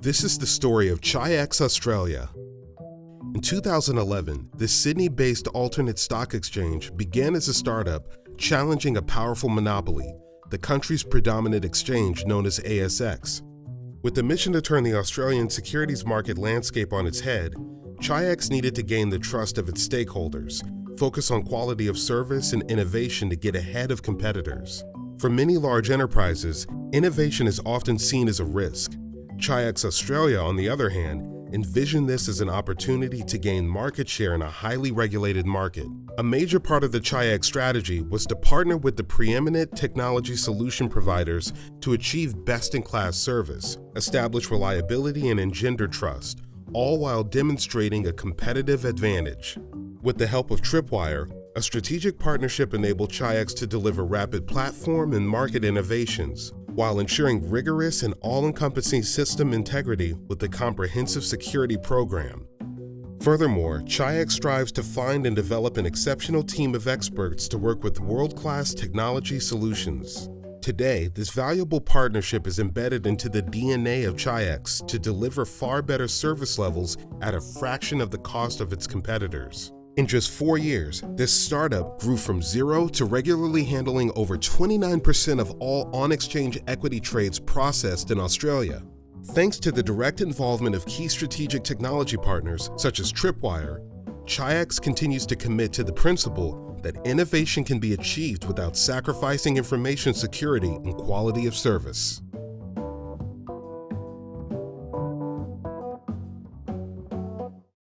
This is the story of Chi-X Australia. In 2011, this Sydney-based alternate stock exchange began as a startup challenging a powerful monopoly, the country's predominant exchange known as ASX. With the mission to turn the Australian securities market landscape on its head, Chi-X needed to gain the trust of its stakeholders, focus on quality of service and innovation to get ahead of competitors. For many large enterprises, innovation is often seen as a risk, Chi-X Australia, on the other hand, envisioned this as an opportunity to gain market share in a highly regulated market. A major part of the Chi-X strategy was to partner with the preeminent technology solution providers to achieve best-in-class service, establish reliability and engender trust, all while demonstrating a competitive advantage. With the help of Tripwire, a strategic partnership enabled Chi-X to deliver rapid platform and market innovations, while ensuring rigorous and all-encompassing system integrity with a comprehensive security program. Furthermore, Chi-X strives to find and develop an exceptional team of experts to work with world-class technology solutions. Today, this valuable partnership is embedded into the DNA of Chi-X to deliver far better service levels at a fraction of the cost of its competitors. In just four years, this startup grew from zero to regularly handling over 29% of all on-exchange equity trades processed in Australia. Thanks to the direct involvement of key strategic technology partners such as Tripwire, Chi-X continues to commit to the principle that innovation can be achieved without sacrificing information security and quality of service.